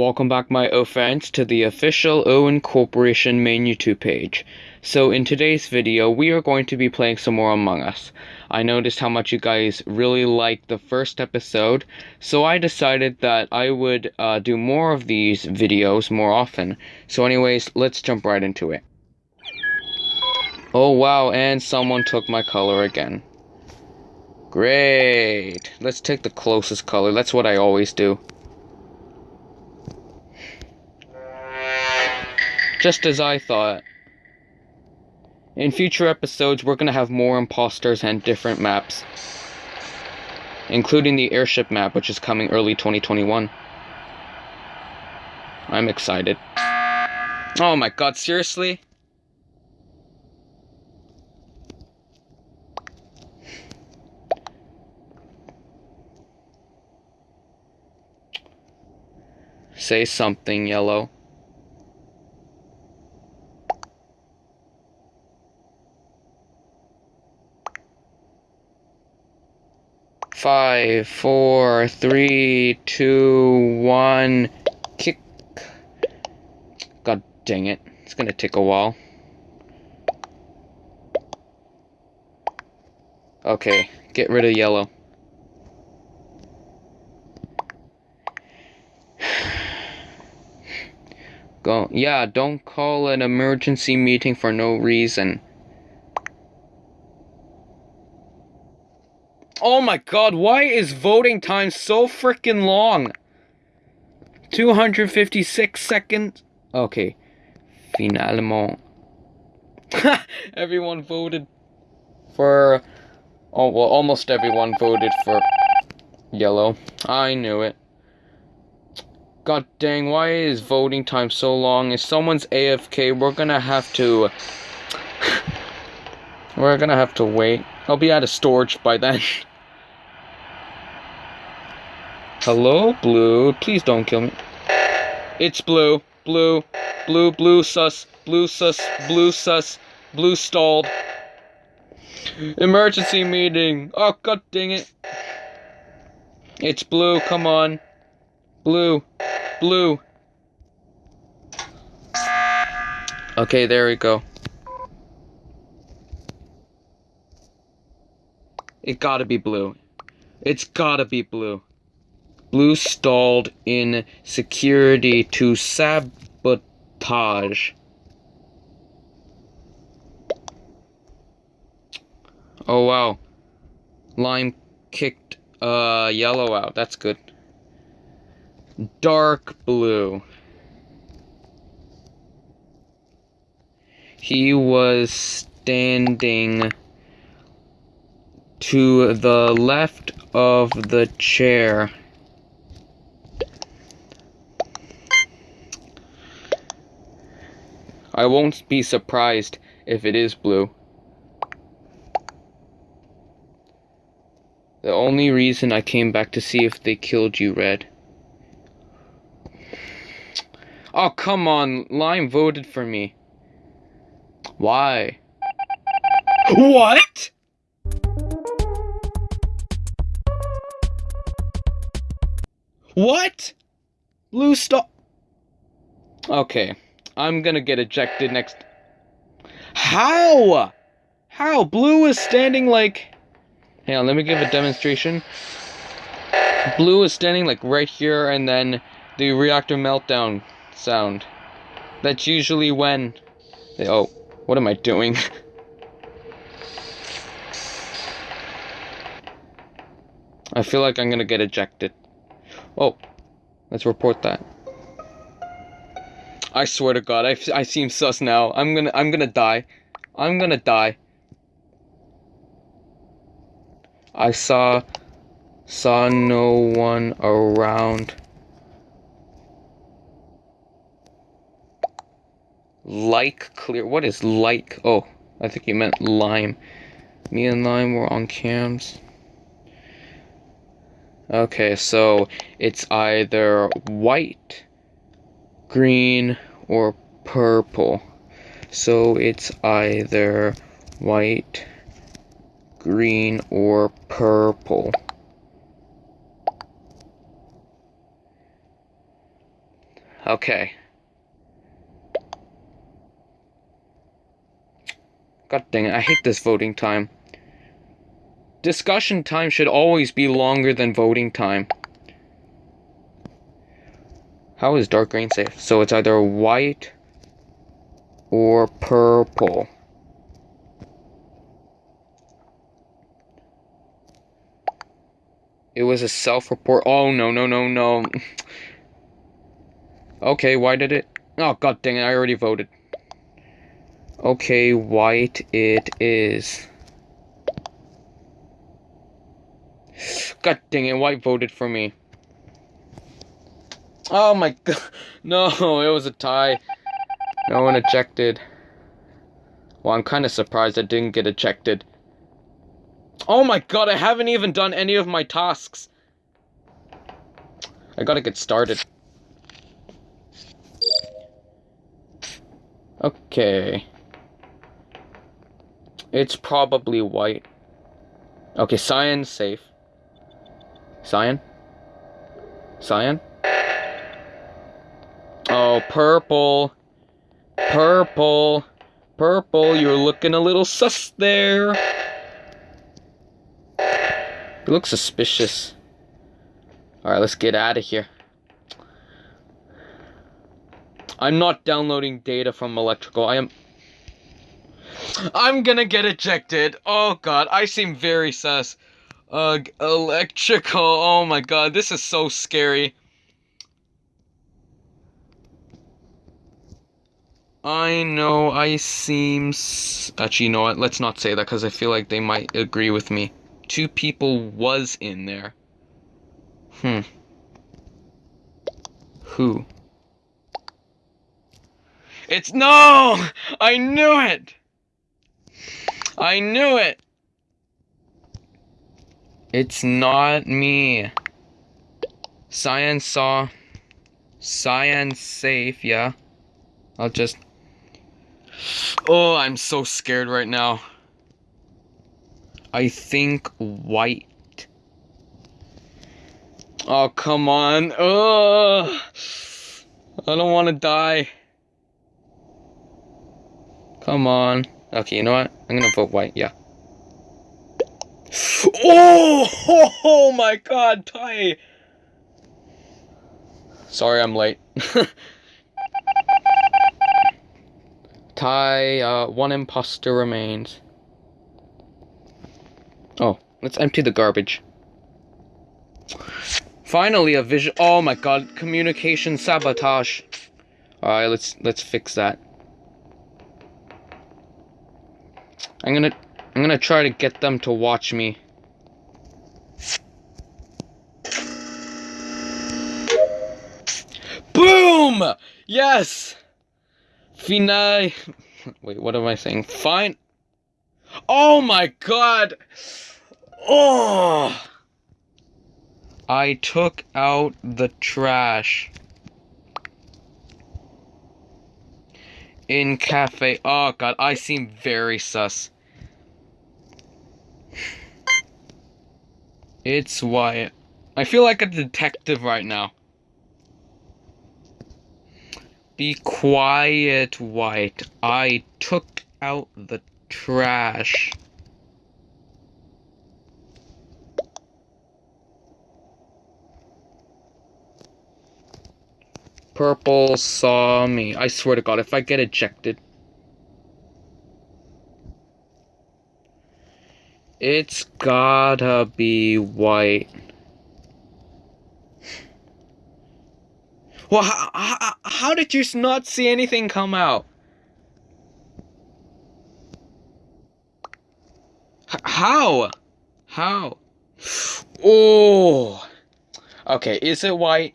Welcome back, my O fans, to the official Owen Corporation main YouTube page. So, in today's video, we are going to be playing some more Among Us. I noticed how much you guys really liked the first episode, so I decided that I would uh, do more of these videos more often. So, anyways, let's jump right into it. Oh, wow, and someone took my color again. Great. Let's take the closest color. That's what I always do. Just as I thought. In future episodes, we're gonna have more imposters and different maps. Including the airship map, which is coming early 2021. I'm excited. Oh my god, seriously? Say something, Yellow. Five, four, three, two, one, kick. God dang it. It's gonna take a while. Okay, get rid of yellow. Go, yeah, don't call an emergency meeting for no reason. Oh my god, why is voting time so freaking long? 256 seconds? Okay. Finalement. everyone voted for... Oh, well, almost everyone voted for yellow. I knew it. God dang, why is voting time so long? If someone's AFK, we're gonna have to... we're gonna have to wait. I'll be out of storage by then. Hello, Blue? Please don't kill me. It's Blue. Blue. Blue, Blue, sus. Blue, sus. Blue, sus. Blue stalled. Emergency meeting. Oh, god dang it. It's Blue, come on. Blue. Blue. Okay, there we go. It gotta be blue. It's gotta be blue. Blue stalled in security to sabotage. Oh wow. Lime kicked uh yellow out. That's good. Dark blue. He was standing to the left of the chair. I won't be surprised if it is blue. The only reason I came back to see if they killed you, Red. Oh, come on. Lime voted for me. Why? What? What? Blue stop. Okay. I'm gonna get ejected next. How? How? Blue is standing like. Hang on, let me give a demonstration. Blue is standing like right here, and then the reactor meltdown sound. That's usually when. They, oh, what am I doing? I feel like I'm gonna get ejected. Oh, let's report that. I swear to God, I, I seem sus now. I'm gonna I'm gonna die. I'm gonna die. I saw saw no one around. Like clear. What is like? Oh, I think you meant lime. Me and lime were on cams. Okay, so it's either white green, or purple. So it's either white, green, or purple. Okay. God dang it, I hate this voting time. Discussion time should always be longer than voting time. How is dark green safe? So it's either white or purple. It was a self-report. Oh, no, no, no, no. okay, why did it? Oh, god dang it, I already voted. Okay, white it is. God dang it, white voted for me. Oh my god. No, it was a tie. No one ejected. Well, I'm kind of surprised I didn't get ejected. Oh my god, I haven't even done any of my tasks. I gotta get started. Okay. It's probably white. Okay, cyan safe. Cyan? Cyan? Oh, purple. Purple. Purple, you're looking a little sus there. You look suspicious. Alright, let's get out of here. I'm not downloading data from electrical. I am... I'm gonna get ejected. Oh god, I seem very sus. Ugh, electrical. Oh my god, this is so scary. I know I seem... Actually, you know what? Let's not say that because I feel like they might agree with me. Two people was in there. Hmm. Who? It's... No! I knew it! I knew it! It's not me. Science saw. Science safe, yeah. I'll just Oh, I'm so scared right now. I think white. Oh, come on. Oh, I don't want to die. Come on. Okay, you know what? I'm gonna vote white, yeah. Oh, oh, my god, tie. Sorry I'm late. tie, uh, one imposter remains. Oh, let's empty the garbage. Finally, a vision. Oh my god, communication sabotage. Alright, let's let's fix that. I'm gonna I'm gonna try to get them to watch me. Boom! Yes! Finale. Wait, what am I saying? Fine. Oh my god! Oh! I took out the trash. In cafe. Oh god, I seem very sus. It's Wyatt. I feel like a detective right now. Be quiet, White. I took out the trash. Purple saw me. I swear to God, if I get ejected. It's gotta be white. Well, how, how, how did you not see anything come out? H how? How? Oh. Okay, is it white?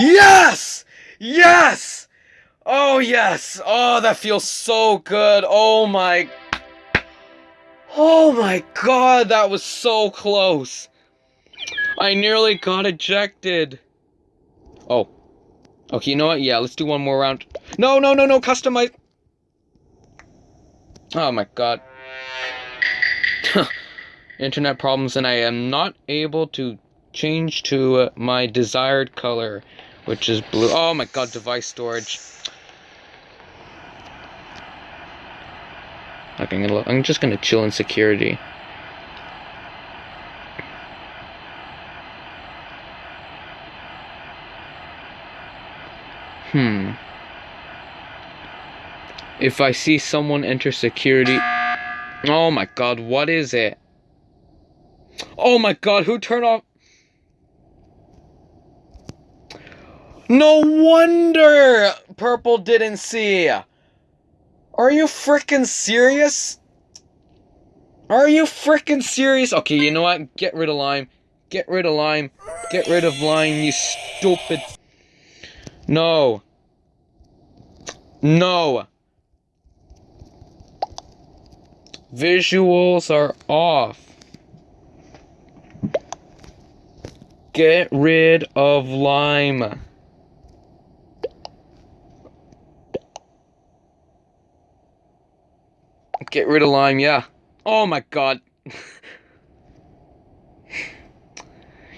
Yes! Yes! Oh, yes! Oh, that feels so good. Oh my... Oh my god, that was so close. I nearly got ejected. Oh. Okay, you know what? Yeah, let's do one more round. No, no, no, no, customize. Oh my god. Internet problems and I am not able to change to uh, my desired color, which is blue. Oh my god, device storage. Okay, I'm, gonna, I'm just gonna chill in security. Hmm. If I see someone enter security... Oh my god, what is it? Oh my god, who turned off... No wonder Purple didn't see. Are you freaking serious? Are you freaking serious? Okay, you know what? Get rid of Lime. Get rid of Lime. Get rid of Lime, you stupid... No. No. Visuals are off. Get rid of lime. Get rid of lime, yeah. Oh my god.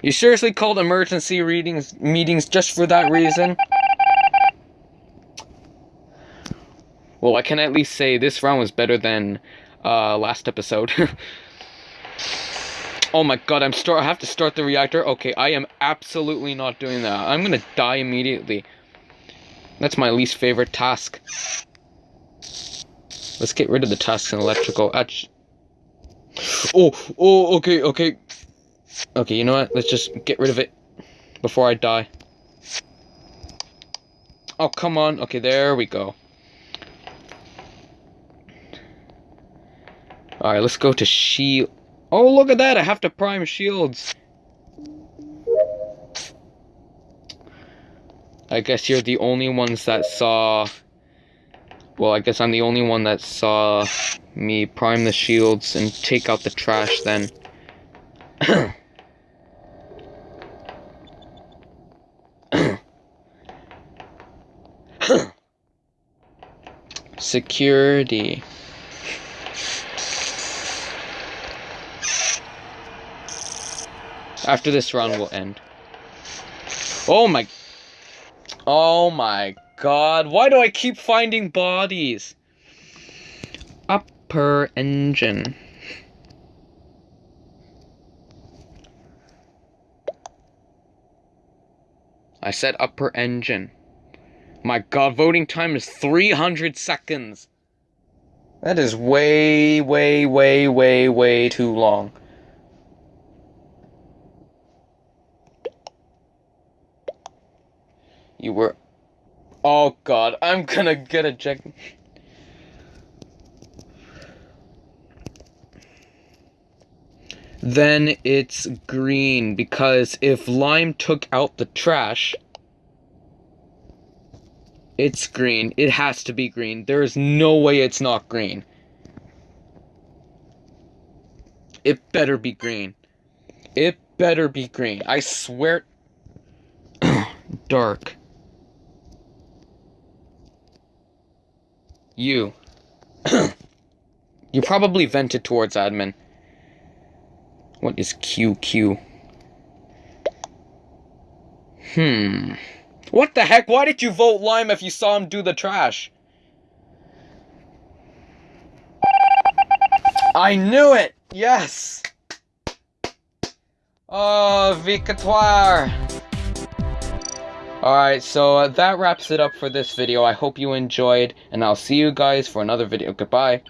you seriously called emergency readings meetings just for that reason? Well, I can at least say this round was better than uh, last episode. oh my god, I'm start. I have to start the reactor. Okay, I am absolutely not doing that. I'm gonna die immediately. That's my least favorite task. Let's get rid of the tasks in electrical. Oh, oh, okay, okay. Okay, you know what? Let's just get rid of it before I die. Oh, come on. Okay, there we go. Alright, let's go to shield. Oh, look at that! I have to prime shields. I guess you're the only ones that saw... Well, I guess I'm the only one that saw me prime the shields and take out the trash then. Security. After this run will end. Oh my... Oh my god. Why do I keep finding bodies? Upper engine. I said upper engine. My god, voting time is 300 seconds. That is way, way, way, way, way too long. You were... Oh god, I'm gonna get ejected. Then it's green, because if Lime took out the trash, it's green. It has to be green. There is no way it's not green. It better be green. It better be green. I swear... Dark. You. you probably vented towards admin. What is QQ? Hmm. What the heck? Why did you vote Lime if you saw him do the trash? I knew it! Yes! Oh, victoire! Alright, so uh, that wraps it up for this video. I hope you enjoyed, and I'll see you guys for another video. Goodbye.